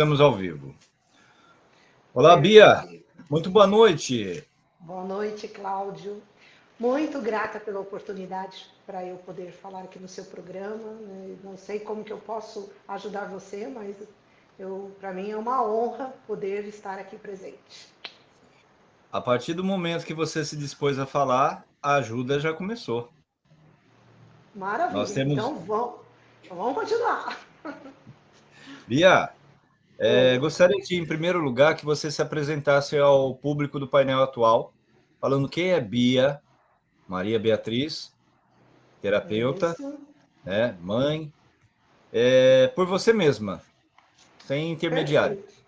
Estamos ao vivo. Olá, Bia. Muito boa noite. Boa noite, Cláudio. Muito grata pela oportunidade para eu poder falar aqui no seu programa. Né? Não sei como que eu posso ajudar você, mas para mim é uma honra poder estar aqui presente. A partir do momento que você se dispôs a falar, a ajuda já começou. Maravilha. Temos... Então vamos, vamos continuar. Bia, é, gostaria de, em primeiro lugar, que você se apresentasse ao público do painel atual, falando quem é Bia, Maria Beatriz, terapeuta, né, mãe, é, por você mesma, sem intermediário. Perfeito.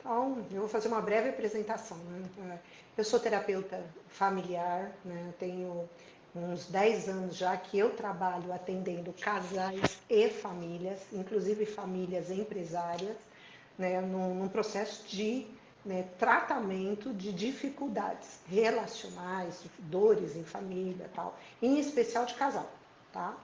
Então, eu vou fazer uma breve apresentação. Né? Eu sou terapeuta familiar, né? tenho uns 10 anos já que eu trabalho atendendo casais e famílias, inclusive famílias empresárias, né, num, num processo de né, tratamento de dificuldades relacionais, dores em família tal, em especial de casal, tá?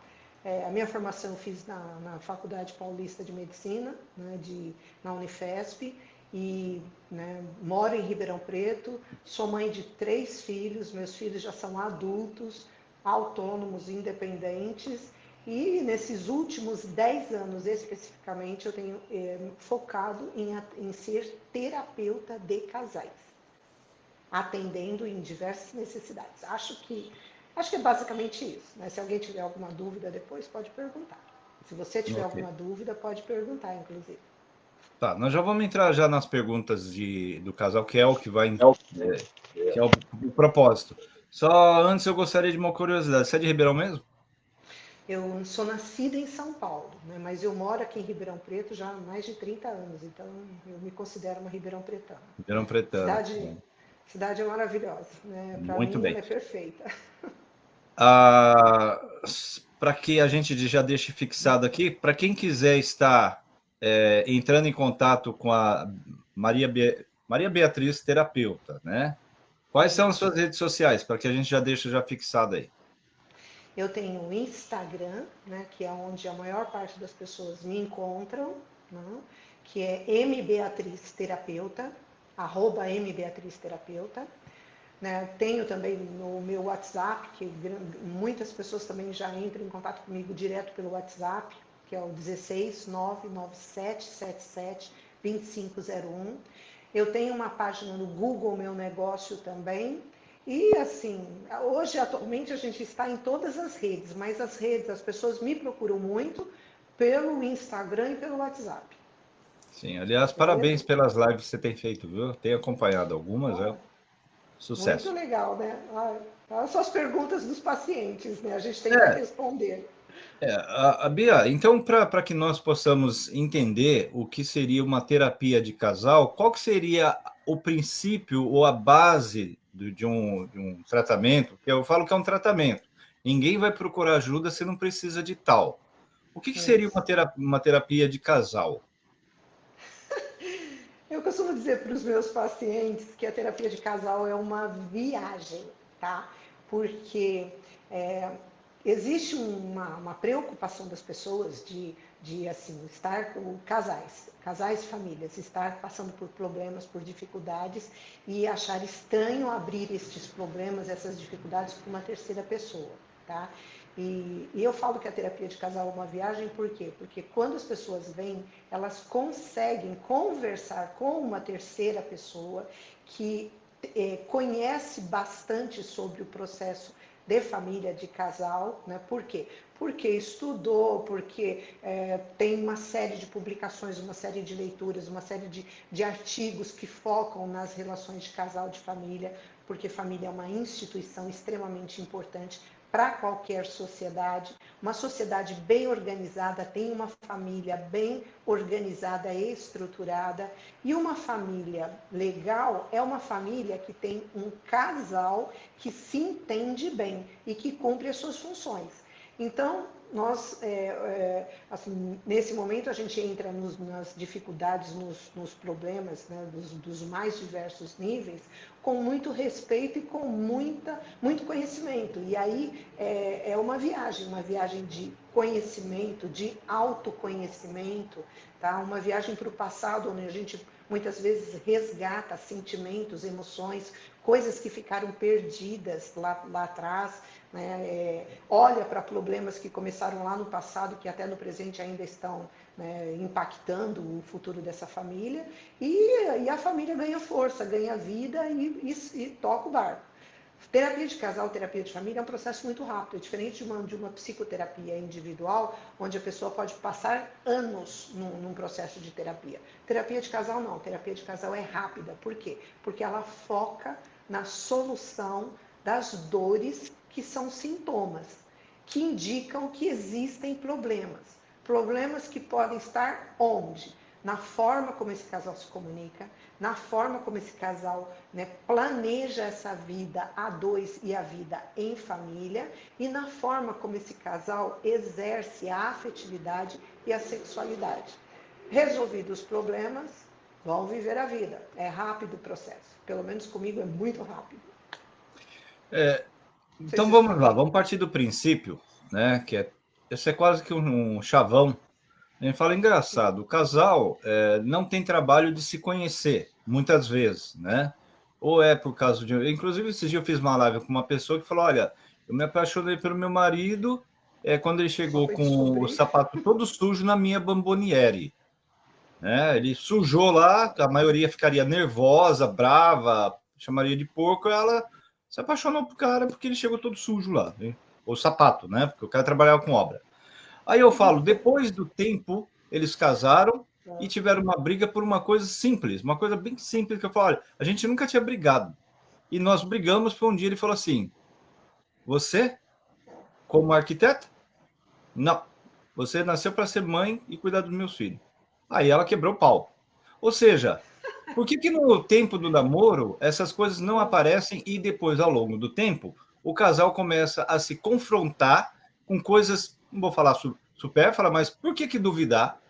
É, a minha formação eu fiz na, na Faculdade Paulista de Medicina, né, de, na Unifesp, e né, moro em Ribeirão Preto, sou mãe de três filhos, meus filhos já são adultos, autônomos, independentes, e nesses últimos 10 anos especificamente, eu tenho é, focado em, em ser terapeuta de casais, atendendo em diversas necessidades. Acho que, acho que é basicamente isso. Né? Se alguém tiver alguma dúvida depois, pode perguntar. Se você tiver okay. alguma dúvida, pode perguntar, inclusive. Tá, nós já vamos entrar já nas perguntas de, do casal, que é o que vai... É, que é o, o propósito. Só antes eu gostaria de uma curiosidade. Você é de Ribeirão mesmo? Eu sou nascida em São Paulo, né, mas eu moro aqui em Ribeirão Preto já há mais de 30 anos, então eu me considero uma Ribeirão Pretana. Ribeirão Pretana. Cidade, cidade é maravilhosa, né? Para mim bem. é perfeita. Ah, para que a gente já deixe fixado aqui, para quem quiser estar é, entrando em contato com a Maria, Be... Maria Beatriz, terapeuta, né? Quais são as suas redes sociais, para que a gente já deixe já fixado aí? Eu tenho o Instagram, né, que é onde a maior parte das pessoas me encontram, né, que é mbeatrizterapeuta, arroba mbeatrizterapeuta. Né, tenho também no meu WhatsApp, que muitas pessoas também já entram em contato comigo direto pelo WhatsApp, que é o 16 99777 2501. Eu tenho uma página no Google Meu Negócio também, e assim, hoje atualmente a gente está em todas as redes, mas as redes, as pessoas me procuram muito pelo Instagram e pelo WhatsApp. Sim, aliás, parabéns pelas lives que você tem feito, viu? Tenho acompanhado algumas, é sucesso. Muito legal, né? Ah, são as perguntas dos pacientes, né? A gente tem é. que responder. É, a, a Bia, então, para que nós possamos entender o que seria uma terapia de casal, qual que seria o princípio ou a base de um, de um tratamento, que eu falo que é um tratamento. Ninguém vai procurar ajuda se não precisa de tal. O que, que seria uma terapia, uma terapia de casal? Eu costumo dizer para os meus pacientes que a terapia de casal é uma viagem, tá? Porque é, existe uma, uma, preocupação das pessoas de, de assim, estar com casais, casais e famílias estar passando por problemas, por dificuldades e achar estranho abrir estes problemas, essas dificuldades para uma terceira pessoa, tá? E, e, eu falo que a terapia de casal é uma viagem, por quê? Porque quando as pessoas vêm, elas conseguem conversar com uma terceira pessoa que é, conhece bastante sobre o processo de família, de casal, né? Por quê? Porque estudou, porque é, tem uma série de publicações, uma série de leituras, uma série de, de artigos que focam nas relações de casal, de família, porque família é uma instituição extremamente importante para qualquer sociedade. Uma sociedade bem organizada tem uma família bem organizada e estruturada. E uma família legal é uma família que tem um casal que se entende bem e que cumpre as suas funções. Então, nós, é, é, assim, nesse momento a gente entra nos, nas dificuldades, nos, nos problemas, né, dos, dos, mais diversos níveis, com muito respeito e com muita, muito conhecimento. E aí é, é uma viagem, uma viagem de conhecimento, de autoconhecimento, tá? uma viagem para o passado, onde a gente muitas vezes resgata sentimentos, emoções, coisas que ficaram perdidas lá, lá atrás, né? É, olha para problemas que começaram lá no passado, que até no presente ainda estão né, impactando o futuro dessa família, e, e, a família ganha força, ganha vida e, e, e, toca o barco. Terapia de casal, terapia de família é um processo muito rápido, é diferente de uma, de uma psicoterapia individual, onde a pessoa pode passar anos num, num processo de terapia. Terapia de casal não, terapia de casal é rápida. Por quê? Porque ela foca na solução das dores que são sintomas, que indicam que existem problemas. Problemas que podem estar onde? Na forma como esse casal se comunica, na forma como esse casal né, planeja essa vida a dois e a vida em família, e na forma como esse casal exerce a afetividade e a sexualidade. Resolvidos os problemas, vão viver a vida. É rápido o processo. Pelo menos comigo é muito rápido. É, então vamos lá, vamos partir do princípio, né? Que é esse é quase que um chavão. A gente fala engraçado, o casal é, não tem trabalho de se conhecer, muitas vezes, né? Ou é por causa de. Inclusive, esses dias eu fiz uma live com uma pessoa que falou: olha, eu me apaixonei pelo meu marido é, quando ele chegou com o sapato todo sujo na minha bamboniere. Né? Ele sujou lá, a maioria ficaria nervosa, brava, chamaria de porco, ela se apaixonou por cara porque ele chegou todo sujo lá, né? ou sapato, né? Porque o cara trabalhava com obra. Aí eu falo, depois do tempo, eles casaram e tiveram uma briga por uma coisa simples, uma coisa bem simples, que eu falo, olha, a gente nunca tinha brigado. E nós brigamos por um dia ele falou assim, você, como arquiteta? Não. Você nasceu para ser mãe e cuidar dos meus filhos. Aí ela quebrou o pau. Ou seja, por que, que no tempo do namoro essas coisas não aparecem e depois, ao longo do tempo, o casal começa a se confrontar com coisas, não vou falar supérfluas, mas por que, que duvidar?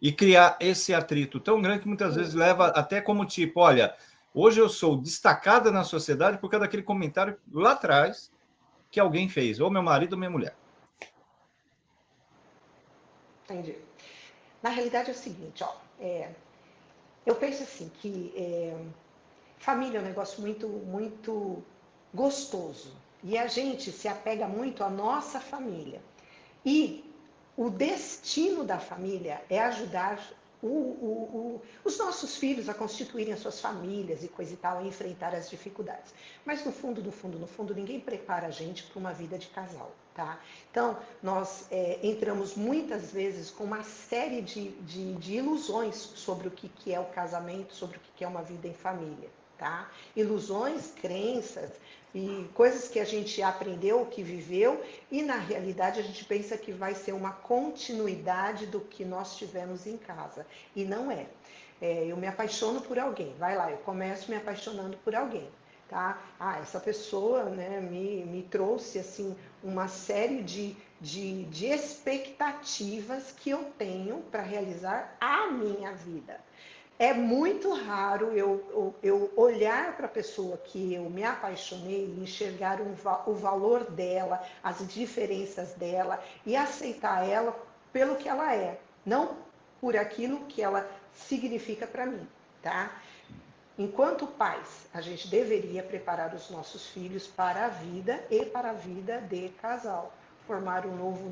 E criar esse atrito tão grande que muitas vezes leva até como tipo, olha, hoje eu sou destacada na sociedade por causa daquele comentário lá atrás que alguém fez, ou meu marido ou minha mulher. Entendi. Na realidade é o seguinte, ó, é, eu penso assim que é, família é um negócio muito, muito gostoso e a gente se apega muito à nossa família. E o destino da família é ajudar o, o, o, os nossos filhos a constituírem as suas famílias e coisa e tal, a enfrentar as dificuldades. Mas no fundo, no fundo, no fundo, ninguém prepara a gente para uma vida de casal. Tá? Então, nós é, entramos muitas vezes com uma série de, de, de ilusões sobre o que, que é o casamento, sobre o que, que é uma vida em família. Tá? Ilusões, crenças e coisas que a gente aprendeu, que viveu, e na realidade a gente pensa que vai ser uma continuidade do que nós tivemos em casa. E não é. é eu me apaixono por alguém, vai lá, eu começo me apaixonando por alguém tá? Ah, essa pessoa né, me, me trouxe assim uma série de, de, de expectativas que eu tenho para realizar a minha vida. É muito raro eu, eu, eu olhar para a pessoa que eu me apaixonei e enxergar um, o valor dela, as diferenças dela e aceitar ela pelo que ela é, não por aquilo que ela significa para mim, tá? Enquanto pais, a gente deveria preparar os nossos filhos para a vida e para a vida de casal. Formar um novo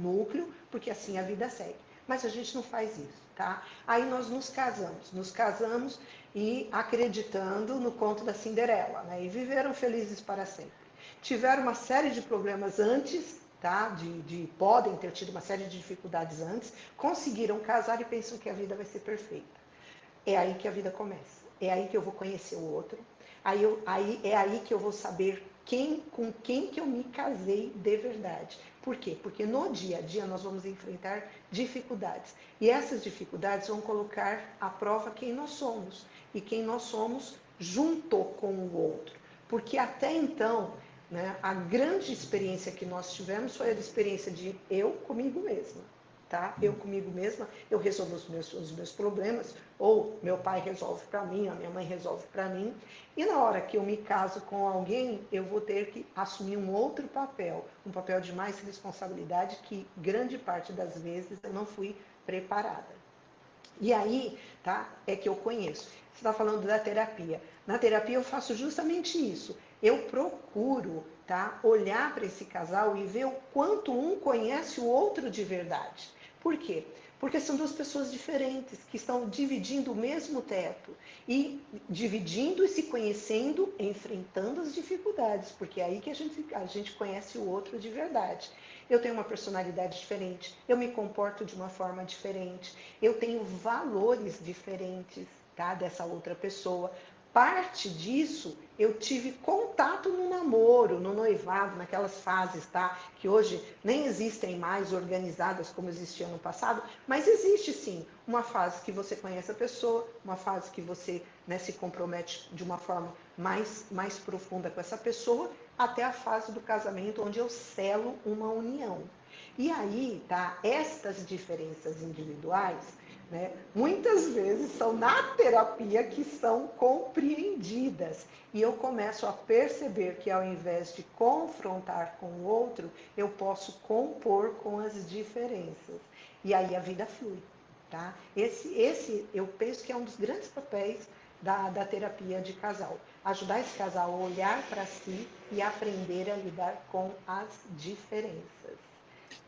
núcleo, porque assim a vida segue. Mas a gente não faz isso, tá? Aí nós nos casamos, nos casamos e acreditando no conto da Cinderela, né? E viveram felizes para sempre. Tiveram uma série de problemas antes, tá? De, de podem ter tido uma série de dificuldades antes, conseguiram casar e pensam que a vida vai ser perfeita. É aí que a vida começa é aí que eu vou conhecer o outro, aí, eu, aí é aí que eu vou saber quem, com quem que eu me casei de verdade. Por quê? Porque no dia a dia nós vamos enfrentar dificuldades. E essas dificuldades vão colocar à prova quem nós somos e quem nós somos junto com o outro. Porque até então né, a grande experiência que nós tivemos foi a experiência de eu comigo mesma. Tá? Eu comigo mesma, eu resolvo os meus, os meus problemas, ou meu pai resolve para mim, a minha mãe resolve para mim. E na hora que eu me caso com alguém, eu vou ter que assumir um outro papel, um papel de mais responsabilidade que grande parte das vezes eu não fui preparada. E aí, tá? É que eu conheço. Você está falando da terapia. Na terapia eu faço justamente isso. Eu procuro, tá? Olhar para esse casal e ver o quanto um conhece o outro de verdade. Por quê? Porque são duas pessoas diferentes que estão dividindo o mesmo teto e dividindo e se conhecendo, enfrentando as dificuldades, porque é aí que a gente, a gente conhece o outro de verdade. Eu tenho uma personalidade diferente, eu me comporto de uma forma diferente, eu tenho valores diferentes tá, dessa outra pessoa parte disso eu tive contato no namoro, no noivado, naquelas fases, tá? Que hoje nem existem mais organizadas como existiam no passado, mas existe sim uma fase que você conhece a pessoa, uma fase que você né, se compromete de uma forma mais, mais profunda com essa pessoa, até a fase do casamento, onde eu selo uma união. E aí, tá? Estas diferenças individuais né? Muitas vezes são na terapia que são compreendidas. E eu começo a perceber que ao invés de confrontar com o outro, eu posso compor com as diferenças. E aí a vida flui. Tá? Esse, esse eu penso que é um dos grandes papéis da, da terapia de casal. Ajudar esse casal a olhar para si e aprender a lidar com as diferenças.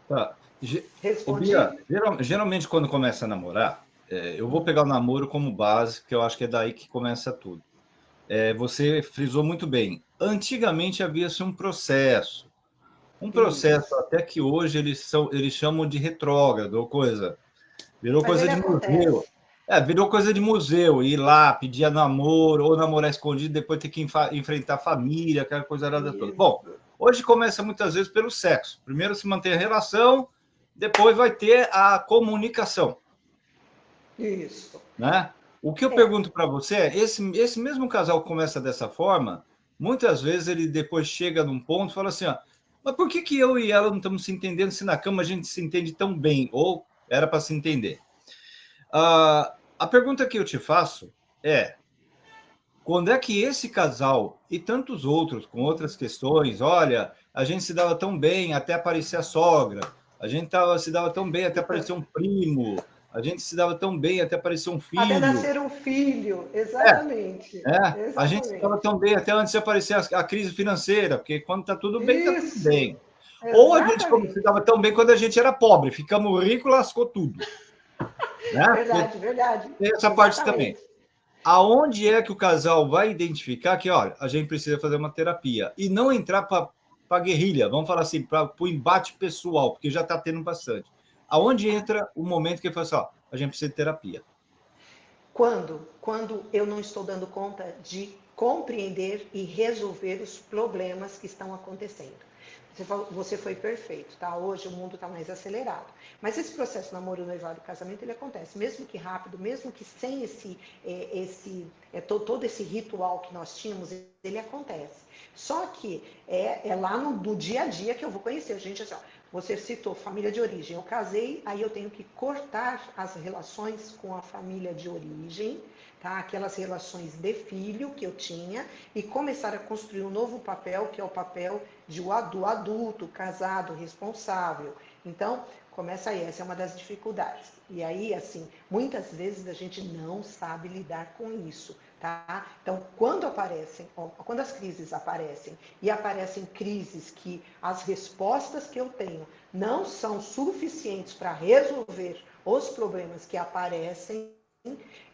Tá. Respondi. Bia, geralmente, quando começa a namorar, é, eu vou pegar o namoro como base, porque eu acho que é daí que começa tudo. É, você frisou muito bem. Antigamente havia-se um processo. Um processo Sim. até que hoje eles, são, eles chamam de retrógrado ou coisa. Virou Mas coisa de acontece. museu. É, virou coisa de museu, ir lá, pedir namoro, ou namorar escondido, depois ter que enfrentar a família, aquela coisa nada toda. Bom, hoje começa muitas vezes pelo sexo. Primeiro se mantém a relação, depois vai ter a comunicação. Isso. Né? O que eu é. pergunto para você é, esse, esse mesmo casal começa dessa forma, muitas vezes ele depois chega num ponto e fala assim, ó, mas por que, que eu e ela não estamos se entendendo se na cama a gente se entende tão bem? Ou era para se entender? Uh, a pergunta que eu te faço é, quando é que esse casal e tantos outros com outras questões, olha, a gente se dava tão bem até aparecer a sogra, a gente tava, se dava tão bem até aparecer um primo, a gente se dava tão bem até aparecer um filho. Até nascer um filho, exatamente. É, é. Exatamente. a gente se dava tão bem até antes de aparecer a, a crise financeira, porque quando está tudo bem, está tudo bem. Exatamente. Ou a gente se dava tão bem quando a gente era pobre, ficamos ricos, lascou tudo. né? Verdade, verdade. Tem essa exatamente. parte também. Aonde é que o casal vai identificar que, olha, a gente precisa fazer uma terapia e não entrar para a guerrilha, vamos falar assim, para o embate pessoal, porque já está tendo bastante. Aonde entra o momento que ele fala assim, ó, a gente precisa de terapia? Quando? Quando eu não estou dando conta de compreender e resolver os problemas que estão acontecendo. Você, falou, você foi perfeito, tá? Hoje o mundo está mais acelerado. Mas esse processo namoro, noivado e casamento, ele acontece, mesmo que rápido, mesmo que sem esse, é, esse é, todo, todo, esse ritual que nós tínhamos, ele acontece. Só que é, é lá no, no, dia a dia que eu vou conhecer. Gente, assim, ó, você citou família de origem. Eu casei, aí eu tenho que cortar as relações com a família de origem, tá? Aquelas relações de filho que eu tinha e começar a construir um novo papel, que é o papel de, do adulto, casado, responsável. Então, começa aí, essa é uma das dificuldades. E aí, assim, muitas vezes a gente não sabe lidar com isso. Tá? Então, quando aparecem, quando as crises aparecem e aparecem crises que as respostas que eu tenho não são suficientes para resolver os problemas que aparecem,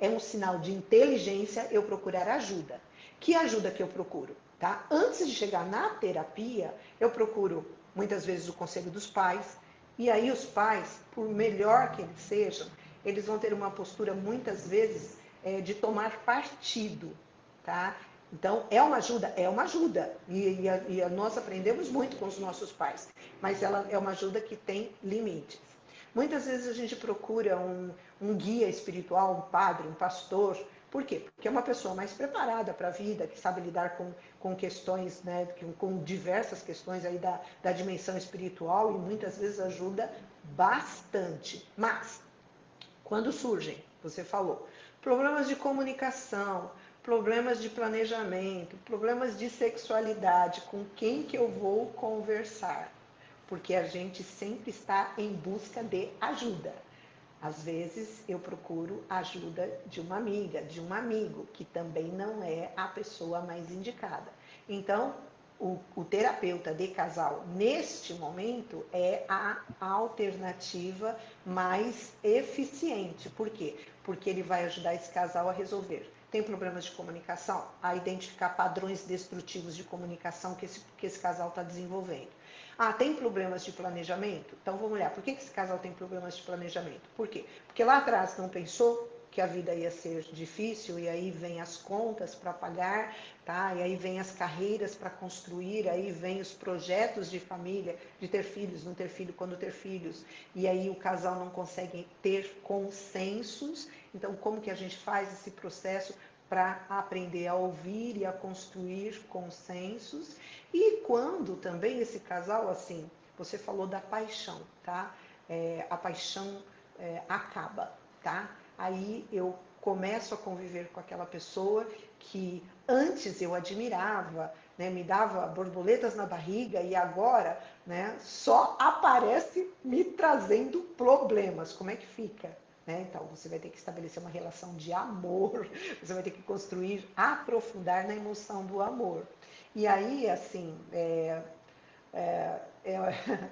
é um sinal de inteligência eu procurar ajuda. Que ajuda que eu procuro? Tá? Antes de chegar na terapia, eu procuro muitas vezes o conselho dos pais, e aí os pais, por melhor que eles sejam, eles vão ter uma postura muitas vezes é, de tomar partido, tá? Então, é uma ajuda? É uma ajuda. E, e, e, nós aprendemos muito com os nossos pais, mas ela é uma ajuda que tem limites. Muitas vezes a gente procura um, um guia espiritual, um padre, um pastor, Por quê? Porque é uma pessoa mais preparada para a vida, que sabe lidar com, com questões, né, com diversas questões aí da, da dimensão espiritual e muitas vezes ajuda bastante. Mas, quando surgem, você falou, problemas de comunicação, problemas de planejamento, problemas de sexualidade, com quem que eu vou conversar? Porque a gente sempre está em busca de ajuda. Às vezes eu procuro ajuda de uma amiga, de um amigo, que também não é a pessoa mais indicada. Então, o, o terapeuta de casal, neste momento, é a alternativa mais eficiente. Por quê? Porque ele vai ajudar esse casal a resolver tem problemas de comunicação, a identificar padrões destrutivos de comunicação que esse, que esse casal está desenvolvendo. Ah, tem problemas de planejamento? Então vamos olhar, por que esse casal tem problemas de planejamento? Por quê? Porque lá atrás não pensou que a vida ia ser difícil e aí vem as contas para pagar, tá? E aí vem as carreiras para construir, aí vem os projetos de família, de ter filhos, não ter filho quando ter filhos. E aí o casal não consegue ter consensos então, como que a gente faz esse processo para aprender a ouvir e a construir consensos? E quando também esse casal, assim, você falou da paixão, tá? É, a paixão é, acaba, tá? Aí eu começo a conviver com aquela pessoa que antes eu admirava, né, me dava borboletas na barriga e agora né, só aparece me trazendo problemas. Como é que fica? Né? Então, você vai ter que estabelecer uma relação de amor, você vai ter que construir, aprofundar na emoção do amor. E aí, assim, é, é, é,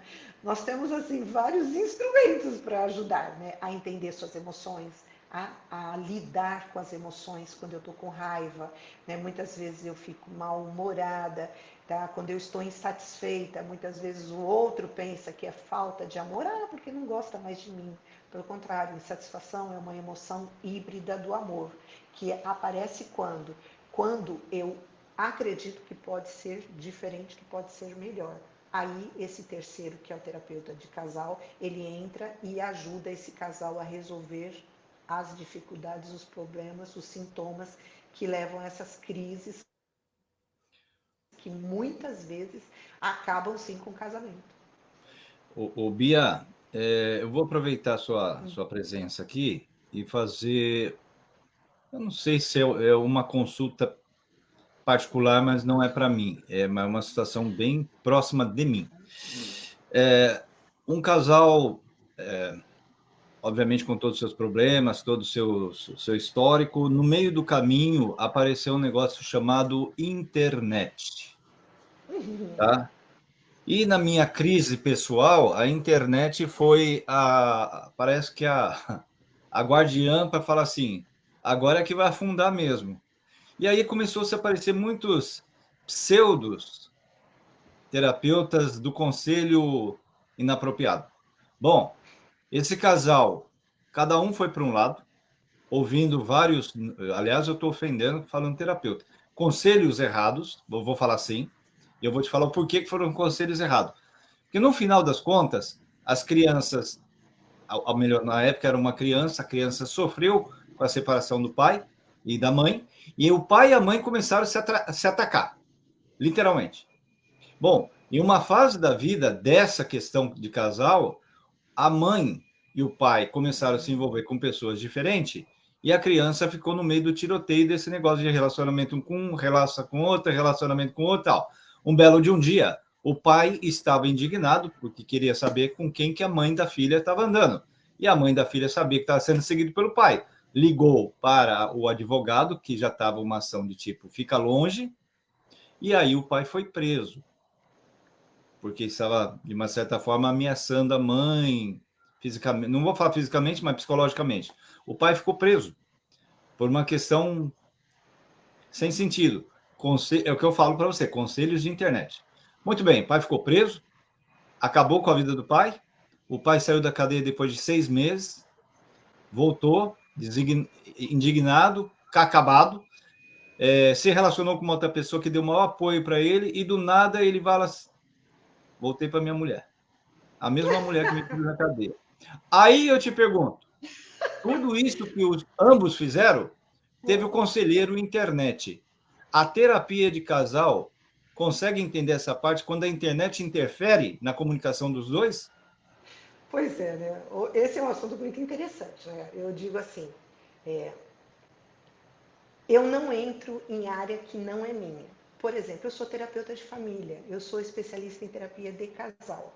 nós temos assim vários instrumentos para ajudar né, a entender suas emoções, a, a, lidar com as emoções quando eu estou com raiva. Né? Muitas vezes eu fico mal-humorada, tá? quando eu estou insatisfeita, muitas vezes o outro pensa que é falta de amor, ah, porque não gosta mais de mim. Pelo contrário, insatisfação é uma emoção híbrida do amor, que aparece quando? Quando eu acredito que pode ser diferente, que pode ser melhor. Aí esse terceiro, que é o terapeuta de casal, ele entra e ajuda esse casal a resolver as dificuldades, os problemas, os sintomas que levam a essas crises que muitas vezes acabam sim com o casamento. O, Bia, é, eu vou aproveitar a sua, sua presença aqui e fazer, eu não sei se é, é uma consulta particular, mas não é para mim, é uma situação bem próxima de mim. É, um casal, é, obviamente com todos os seus problemas, todo o seu, seu histórico, no meio do caminho apareceu um negócio chamado internet. Tá? E na minha crise pessoal, a internet foi a, parece que a, a guardiã para falar assim, agora é que vai afundar mesmo. E aí começou a se aparecer muitos pseudos terapeutas do conselho inapropriado. Bom, esse casal, cada um foi para um lado, ouvindo vários, aliás, eu estou ofendendo falando terapeuta, conselhos errados, vou falar assim, e eu vou te falar o porquê que foram conselhos errados. Porque no final das contas, as crianças, ao melhor, na época era uma criança, a criança sofreu com a separação do pai e da mãe, e o pai e a mãe começaram a se, a se atacar, literalmente. Bom, em uma fase da vida dessa questão de casal, a mãe e o pai começaram a se envolver com pessoas diferentes, e a criança ficou no meio do tiroteio desse negócio de relacionamento com um, relação com outro, relacionamento com outro, tal. Um belo de um dia, o pai estava indignado porque queria saber com quem que a mãe da filha estava andando. E a mãe da filha sabia que estava sendo seguido pelo pai. Ligou para o advogado, que já estava uma ação de tipo fica longe, e aí o pai foi preso. Porque estava, de uma certa forma, ameaçando a mãe, fisicamente, não vou falar fisicamente, mas psicologicamente. O pai ficou preso por uma questão sem sentido. É o que eu falo para você, conselhos de internet. Muito bem, o pai ficou preso, acabou com a vida do pai, o pai saiu da cadeia depois de seis meses, voltou, indignado, acabado, é, se relacionou com uma outra pessoa que deu maior apoio para ele, e do nada ele fala voltei para minha mulher. A mesma mulher que me pôs na cadeia. Aí eu te pergunto, tudo isso que os, ambos fizeram teve o conselheiro internet. A terapia de casal consegue entender essa parte quando a internet interfere na comunicação dos dois? Pois é, né? Esse é um assunto muito interessante. Né? Eu digo assim, é, eu não entro em área que não é minha. Por exemplo, eu sou terapeuta de família, eu sou especialista em terapia de casal.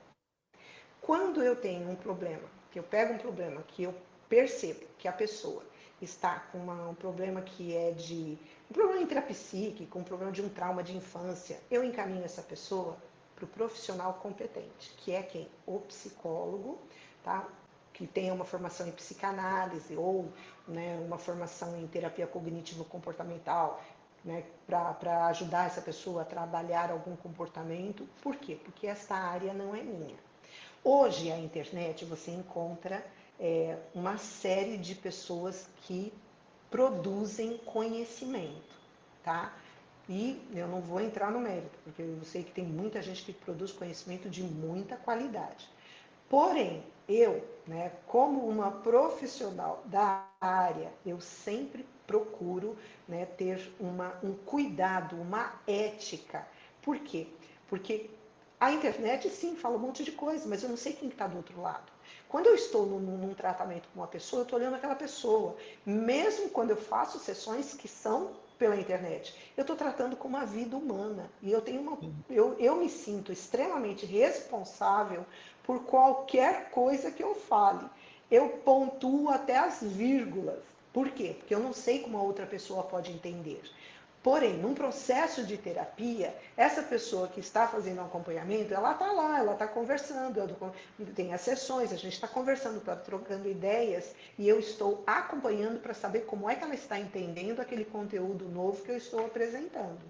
Quando eu tenho um problema, que eu pego um problema que eu percebo que a pessoa está com uma, um problema que é de um problema intrapsíquico, um problema de um trauma de infância, eu encaminho essa pessoa para o profissional competente, que é quem? O psicólogo, tá? que tenha uma formação em psicanálise ou né, uma formação em terapia cognitivo-comportamental, né, para ajudar essa pessoa a trabalhar algum comportamento. Por quê? Porque essa área não é minha. Hoje, a internet, você encontra é, uma série de pessoas que produzem conhecimento, tá? E eu não vou entrar no mérito, porque eu sei que tem muita gente que produz conhecimento de muita qualidade. Porém, eu, né, como uma profissional da área, eu sempre procuro né, ter uma, um cuidado, uma ética. Por quê? Porque a internet, sim, fala um monte de coisa, mas eu não sei quem está do outro lado. Quando eu estou num, num tratamento com uma pessoa, eu estou olhando aquela pessoa. Mesmo quando eu faço sessões que são pela internet, eu estou tratando com uma vida humana. E eu tenho uma. Eu, eu me sinto extremamente responsável por qualquer coisa que eu fale. Eu pontuo até as vírgulas. Por quê? Porque eu não sei como a outra pessoa pode entender. Porém, num processo de terapia, essa pessoa que está fazendo acompanhamento, ela está lá, ela está conversando, tem as sessões, a gente está conversando, está trocando ideias, e eu estou acompanhando para saber como é que ela está entendendo aquele conteúdo novo que eu estou apresentando.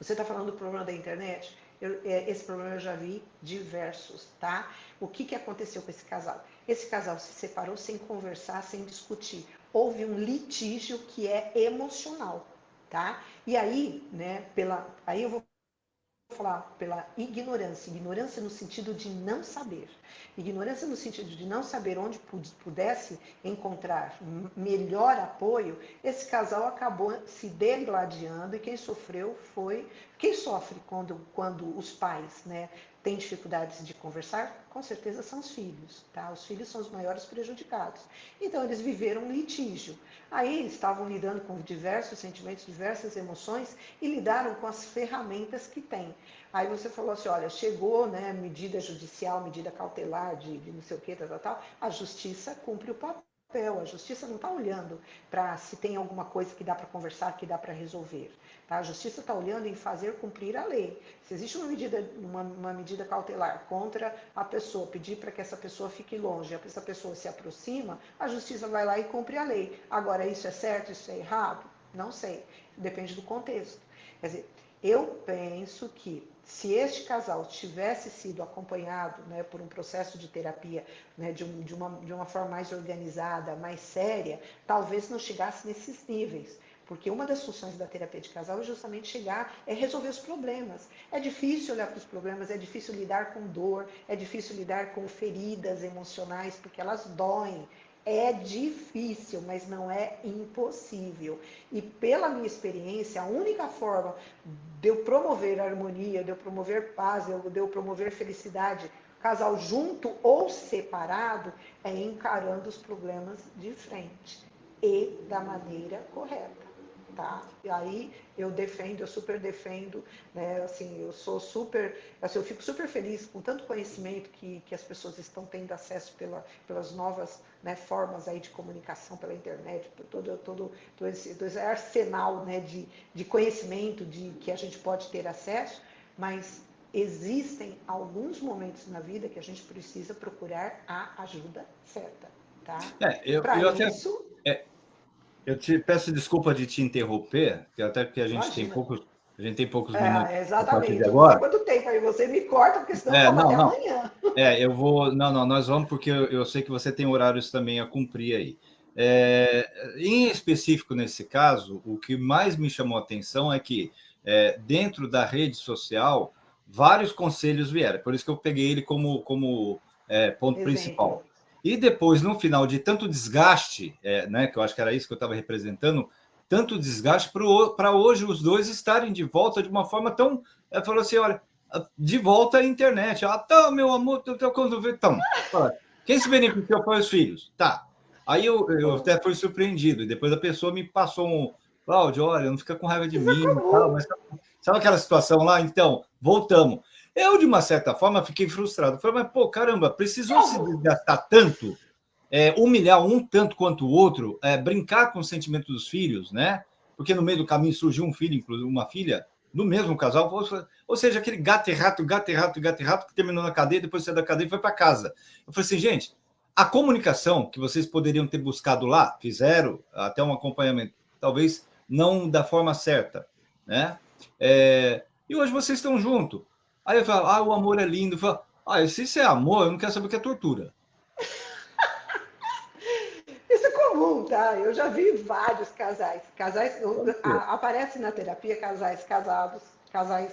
Você está falando do problema da internet? Eu, é, esse problema eu já vi diversos, tá? O que, que aconteceu com esse casal? Esse casal se separou sem conversar, sem discutir. Houve um litígio que é emocional tá? E aí, né, pela, aí eu vou falar pela ignorância, ignorância no sentido de não saber. Ignorância no sentido de não saber onde pudesse encontrar melhor apoio, esse casal acabou se degladiando e quem sofreu foi quem sofre quando, quando os pais né, têm dificuldades de conversar, com certeza são os filhos, tá? Os filhos são os maiores prejudicados. Então eles viveram um litígio. Aí estavam lidando com diversos sentimentos, diversas emoções e lidaram com as ferramentas que têm. Aí você falou assim, olha, chegou, né, medida judicial, medida cautelar de, de não sei o que, tal, tal, tal, a justiça cumpre o papel. A justiça não está olhando para se tem alguma coisa que dá para conversar, que dá para resolver. Tá? A justiça está olhando em fazer cumprir a lei. Se existe uma medida, uma, uma medida cautelar contra a pessoa, pedir para que essa pessoa fique longe, essa pessoa se aproxima, a justiça vai lá e cumpre a lei. Agora, isso é certo, isso é errado? Não sei. Depende do contexto. Quer dizer, eu penso que se este casal tivesse sido acompanhado né, por um processo de terapia né, de, um, de, uma, de uma forma mais organizada, mais séria, talvez não chegasse nesses níveis. Porque uma das funções da terapia de casal é justamente chegar, é resolver os problemas. É difícil olhar para os problemas, é difícil lidar com dor, é difícil lidar com feridas emocionais, porque elas doem. É difícil, mas não é impossível. E pela minha experiência, a única forma de eu promover harmonia, de eu promover paz, de eu promover felicidade, casal junto ou separado, é encarando os problemas de frente e da maneira correta tá? E aí eu defendo, eu super defendo, né? Assim, eu sou super, assim, eu fico super feliz com tanto conhecimento que, que as pessoas estão tendo acesso pela, pelas novas né, formas aí de comunicação pela internet, todo, todo, todo, esse, todo esse arsenal né, de, de conhecimento de, que a gente pode ter acesso, mas existem alguns momentos na vida que a gente precisa procurar a ajuda certa, tá? É, eu, eu isso, até... Eu te peço desculpa de te interromper, até porque a gente Imagina. tem poucos, a gente tem poucos é, minutos. Exatamente. Agora. Quanto tempo aí você me corta, porque senão é, não, não. amanhã. É, eu vou. Não, não, nós vamos, porque eu, eu sei que você tem horários também a cumprir aí. É, em específico, nesse caso, o que mais me chamou a atenção é que, é, dentro da rede social, vários conselhos vieram. Por isso que eu peguei ele como, como é, ponto Exemplo. principal. E depois, no final de tanto desgaste, é, né, que eu acho que era isso que eu estava representando, tanto desgaste para hoje os dois estarem de volta de uma forma tão. Ela falou assim: olha, de volta à internet. Ah, tá, meu amor, tô, tô, tô, então, quem se beneficiou foi os filhos. Tá. Aí eu, eu até fui surpreendido. E depois a pessoa me passou um. Cláudio, olha, não fica com raiva de mim. Tal, mas sabe aquela situação lá? Então, voltamos. Eu, de uma certa forma, fiquei frustrado. Falei, mas, pô, caramba, precisou se desgastar tanto, é, humilhar um tanto quanto o outro, é, brincar com o sentimento dos filhos, né? Porque no meio do caminho surgiu um filho, inclusive uma filha, do mesmo casal. Ou seja, aquele gato e rato, gato e rato, gato e rato, que terminou na cadeia, depois saiu da cadeia e foi para casa. Eu falei assim, gente, a comunicação que vocês poderiam ter buscado lá, fizeram até um acompanhamento, talvez não da forma certa, né? É, e hoje vocês estão juntos. Aí eu falo, ah, o amor é lindo. Eu falo, ah, se isso é amor, eu não quero saber o que é tortura. Isso é comum, tá? Eu já vi vários casais. Casais a, aparece na terapia casais casados, casais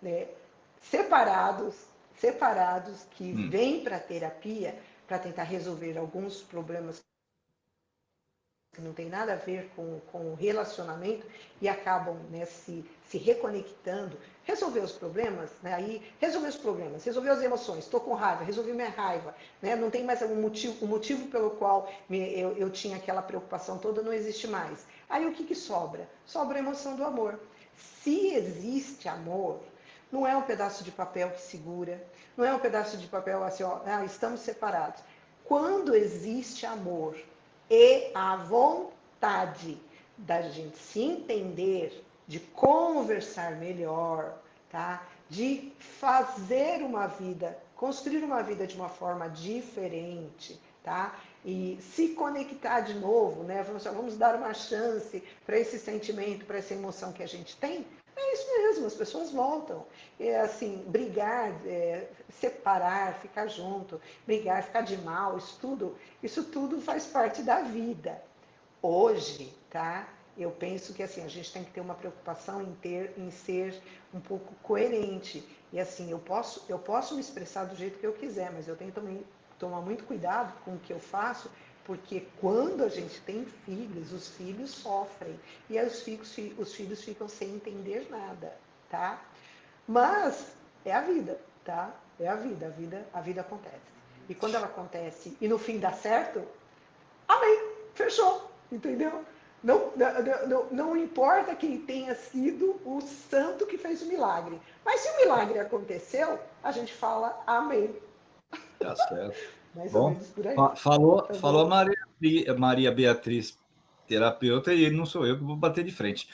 né, separados, separados que hum. vêm para a terapia para tentar resolver alguns problemas que não tem nada a ver com, com o relacionamento e acabam né, se, se reconectando, resolver os problemas, né, aí resolver os problemas, resolver as emoções, estou com raiva, resolvi minha raiva, né, não tem mais um motivo, o motivo pelo qual me, eu, eu tinha aquela preocupação toda não existe mais. Aí o que, que sobra? Sobra a emoção do amor. Se existe amor, não é um pedaço de papel que segura, não é um pedaço de papel assim, ó, ah, estamos separados. Quando existe amor, e a vontade da gente se entender, de conversar melhor, tá? De fazer uma vida, construir uma vida de uma forma diferente, tá? E se conectar de novo, né? Vamos, vamos dar uma chance para esse sentimento, para essa emoção que a gente tem. É isso mesmo, as pessoas voltam. É assim, brigar, é, separar, ficar junto, brigar, ficar de mal, isso tudo, isso tudo faz parte da vida. Hoje, tá? Eu penso que assim, a gente tem que ter uma preocupação em ter, em ser um pouco coerente. E assim, eu posso, eu posso me expressar do jeito que eu quiser, mas eu tenho também tomar muito cuidado com o que eu faço, porque quando a gente tem filhos, os filhos sofrem. E aí os filhos, os filhos ficam sem entender nada, tá? Mas é a vida, tá? É a vida, a vida, a vida acontece. E quando ela acontece e no fim dá certo, amém, fechou, entendeu? Não, não, não, não, importa quem tenha sido o santo que fez o milagre. Mas se o milagre aconteceu, a gente fala amém. Tá certo. Mais Bom, ou menos por aí. Falou, tá falou Maria, Maria Beatriz, terapeuta, e não sou eu que vou bater de frente.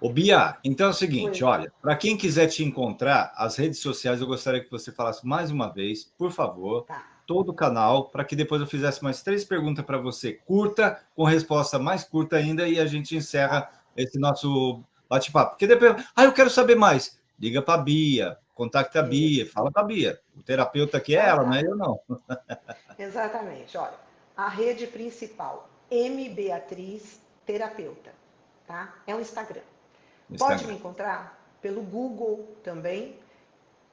Ô, Bia, então é o seguinte, Oi. olha, para quem quiser te encontrar, as redes sociais, eu gostaria que você falasse mais uma vez, por favor, tá. todo o canal, para que depois eu fizesse mais três perguntas para você, curta, com resposta mais curta ainda, e a gente encerra esse nosso bate-papo. Porque depois, ah, eu quero saber mais. Liga para a Bia, contacta a Bia, fala com a Bia. O terapeuta aqui é ela, não é eu não. Exatamente. Olha, a rede principal, M Beatriz Terapeuta, tá? É o Instagram. Instagram. Pode me encontrar pelo Google também,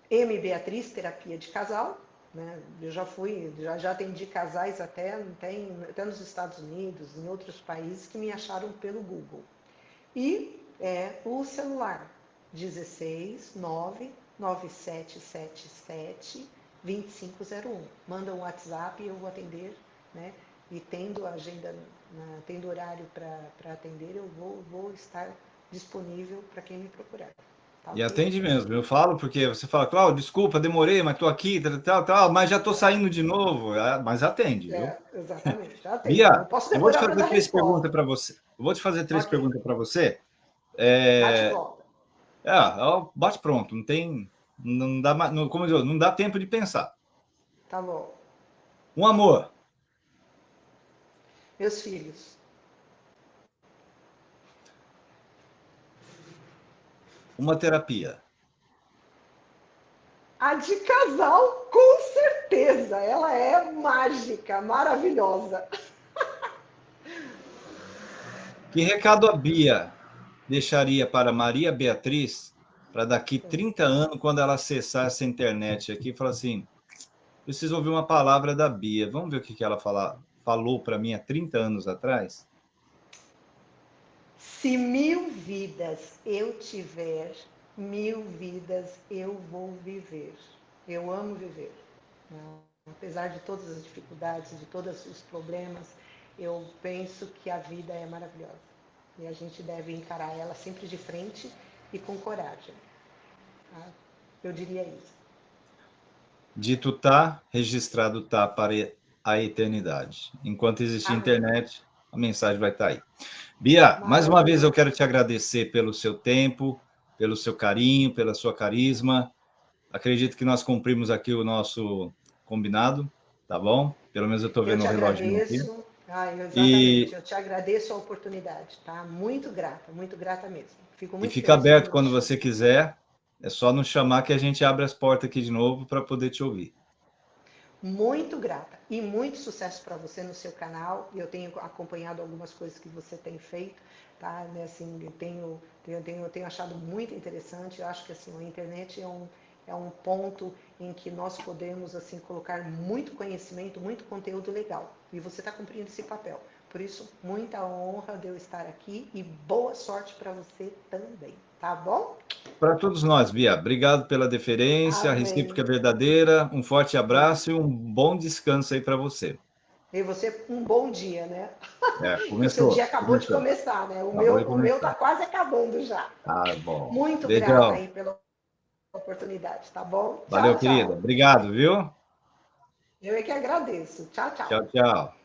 M Beatriz Terapia de Casal. Né? Eu já fui, já, já atendi casais até, tem, até nos Estados Unidos, em outros países, que me acharam pelo Google. E é o celular, 16 9 9777 2501. Manda um WhatsApp e eu vou atender, né? E tendo agenda, na, tendo horário para atender, eu vou, vou estar disponível para quem me procurar. Tá e atende mesmo, eu falo porque você fala, Cláudio, desculpa, demorei, mas estou aqui, tal, tal, tal, mas já estou saindo de novo, é, mas atende, é, viu? Exatamente, já atende. Bia, eu, eu vou te fazer três perguntas para você. Eu vou te fazer três okay. perguntas para você. É... É, bate pronto, não tem, não dá, não, como eu, não dá tempo de pensar. Tá bom. Um amor. Meus filhos. Uma terapia. A de casal, com certeza. Ela é mágica, maravilhosa. Que recado a Bia deixaria para Maria Beatriz para daqui 30 anos, quando ela acessar essa internet aqui, falar assim, preciso ouvir uma palavra da Bia. Vamos ver o que, que ela fala, falou para mim há 30 anos atrás? Se mil vidas eu tiver, mil vidas eu vou viver. Eu amo viver. Apesar de todas as dificuldades, de todos os problemas, eu penso que a vida é maravilhosa. E a gente deve encarar ela sempre de frente e com coragem. Tá? Eu diria isso. Dito tá, registrado tá para a eternidade. Enquanto existir Amém. internet, a mensagem vai estar tá aí. Bia, mais uma vez eu quero te agradecer pelo seu tempo, pelo seu carinho, pela sua carisma. Acredito que nós cumprimos aqui o nosso combinado, tá bom? Pelo menos eu estou vendo o relógio aqui. Ah, exatamente. E... Eu te agradeço a oportunidade, tá? Muito grata, muito grata mesmo. E fica aberto quando você quiser. É só nos chamar que a gente abre as portas aqui de novo para poder te ouvir. Muito grata e muito sucesso para você no seu canal. Eu tenho acompanhado algumas coisas que você tem feito, tá? Né, assim, eu tenho, tenho, tenho, tenho achado muito interessante. Eu acho que assim, a internet é um, é um ponto em que nós podemos assim colocar muito conhecimento, muito conteúdo legal. E você está cumprindo esse papel. Por isso, muita honra de eu estar aqui e boa sorte para você também, tá bom? Para todos nós, Bia. Obrigado pela deferência, Amém. a recíproca verdadeira. Um forte abraço e um bom descanso aí para você. E você, um bom dia, né? É, começou. O seu dia acabou começou. de começar, né? O acabou meu o meu está quase acabando já. Ah, bom. Muito Beijão. grata aí pela oportunidade, tá bom? Valeu, tchau, querida. Obrigado, viu? Eu é que agradeço. Tchau, tchau. Tchau, tchau.